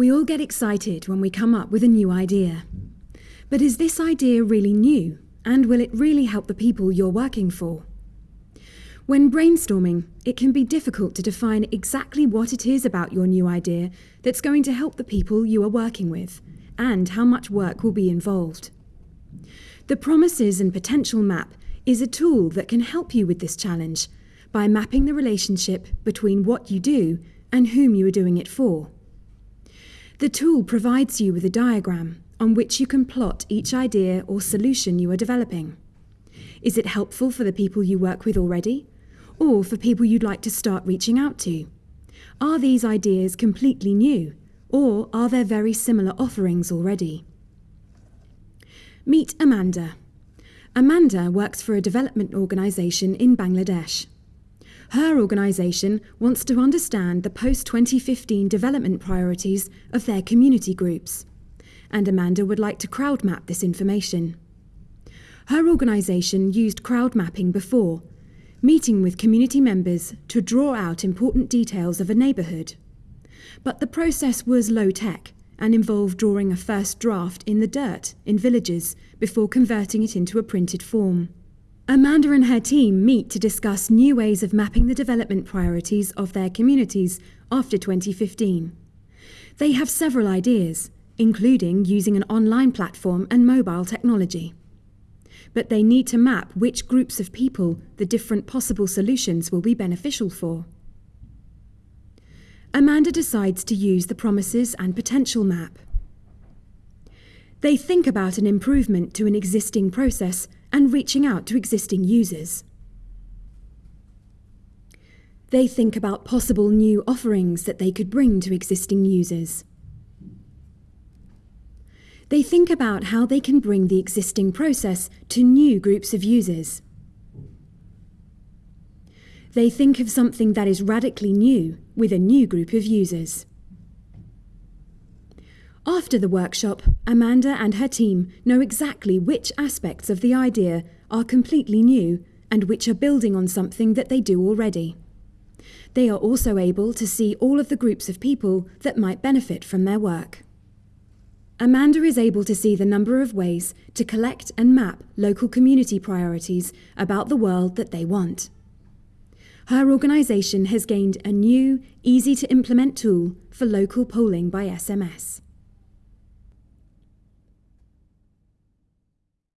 We all get excited when we come up with a new idea. But is this idea really new, and will it really help the people you're working for? When brainstorming, it can be difficult to define exactly what it is about your new idea that's going to help the people you are working with, and how much work will be involved. The Promises and Potential Map is a tool that can help you with this challenge by mapping the relationship between what you do and whom you are doing it for. The tool provides you with a diagram on which you can plot each idea or solution you are developing. Is it helpful for the people you work with already? Or for people you'd like to start reaching out to? Are these ideas completely new? Or are there very similar offerings already? Meet Amanda. Amanda works for a development organisation in Bangladesh. Her organisation wants to understand the post 2015 development priorities of their community groups, and Amanda would like to crowd map this information. Her organisation used crowd mapping before, meeting with community members to draw out important details of a neighbourhood. But the process was low tech and involved drawing a first draft in the dirt in villages before converting it into a printed form. Amanda and her team meet to discuss new ways of mapping the development priorities of their communities after 2015. They have several ideas, including using an online platform and mobile technology. But they need to map which groups of people the different possible solutions will be beneficial for. Amanda decides to use the promises and potential map. They think about an improvement to an existing process and reaching out to existing users. They think about possible new offerings that they could bring to existing users. They think about how they can bring the existing process to new groups of users. They think of something that is radically new with a new group of users. After the workshop, Amanda and her team know exactly which aspects of the idea are completely new and which are building on something that they do already. They are also able to see all of the groups of people that might benefit from their work. Amanda is able to see the number of ways to collect and map local community priorities about the world that they want. Her organisation has gained a new, easy to implement tool for local polling by SMS.